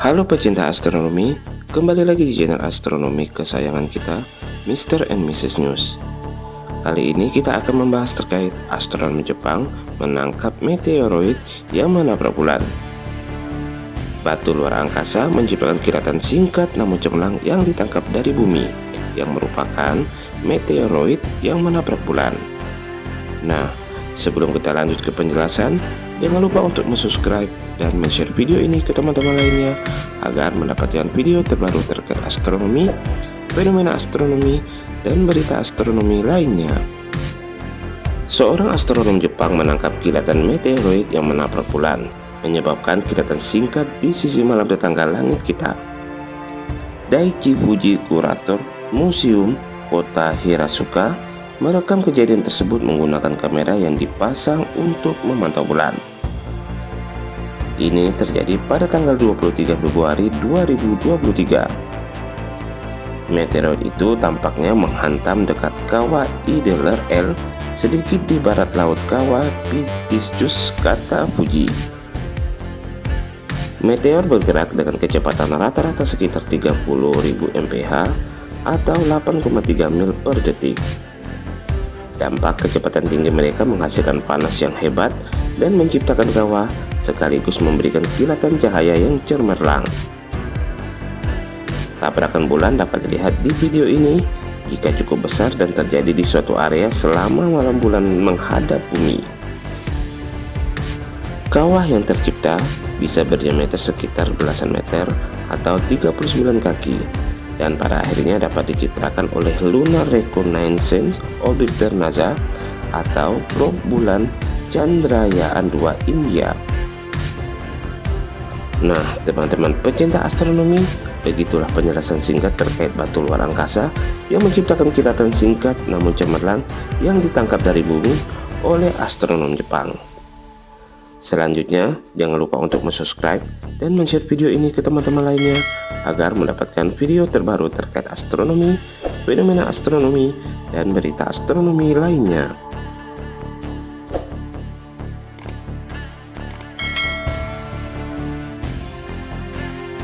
Halo pecinta astronomi, kembali lagi di channel astronomi kesayangan kita, Mr. and Mrs. News. Kali ini kita akan membahas terkait astronomi Jepang menangkap meteoroid yang menabrak bulan. Batu luar angkasa menciptakan kilatan singkat namun cemerlang yang ditangkap dari bumi, yang merupakan meteoroid yang menabrak bulan. Nah, sebelum kita lanjut ke penjelasan, Jangan lupa untuk subscribe dan share video ini ke teman-teman lainnya agar mendapatkan video terbaru terkait astronomi, fenomena astronomi, dan berita astronomi lainnya. Seorang astronom Jepang menangkap kilatan meteoroid yang menabrak bulan, menyebabkan kilatan singkat di sisi malam tetangga langit kita. Daichi Fuji Kurator Museum Kota Hirasuka merekam kejadian tersebut menggunakan kamera yang dipasang untuk memantau bulan. Ini terjadi pada tanggal 23 Februari 2023. Meteoroid itu tampaknya menghantam dekat kawah Ideler L sedikit di barat laut kawah Pitiscus kata Fuji. Meteor bergerak dengan kecepatan rata-rata sekitar 30.000 mph atau 8,3 mil per detik. Dampak kecepatan tinggi mereka menghasilkan panas yang hebat dan menciptakan kawah sekaligus memberikan kilatan cahaya yang cemerlang. Tabrakan bulan dapat dilihat di video ini jika cukup besar dan terjadi di suatu area selama malam bulan menghadap bumi. Kawah yang tercipta bisa berdiameter sekitar belasan meter atau 39 kaki dan pada akhirnya dapat dicitrakan oleh Lunar Reconnaissance Orbiter NASA atau probe bulan Chandrayaan-2 India Nah, teman-teman pecinta astronomi, begitulah penjelasan singkat terkait batu luar angkasa yang menciptakan kilatan singkat namun cemerlang yang ditangkap dari bumi oleh astronom Jepang. Selanjutnya, jangan lupa untuk subscribe dan share video ini ke teman-teman lainnya agar mendapatkan video terbaru terkait astronomi, fenomena astronomi, dan berita astronomi lainnya.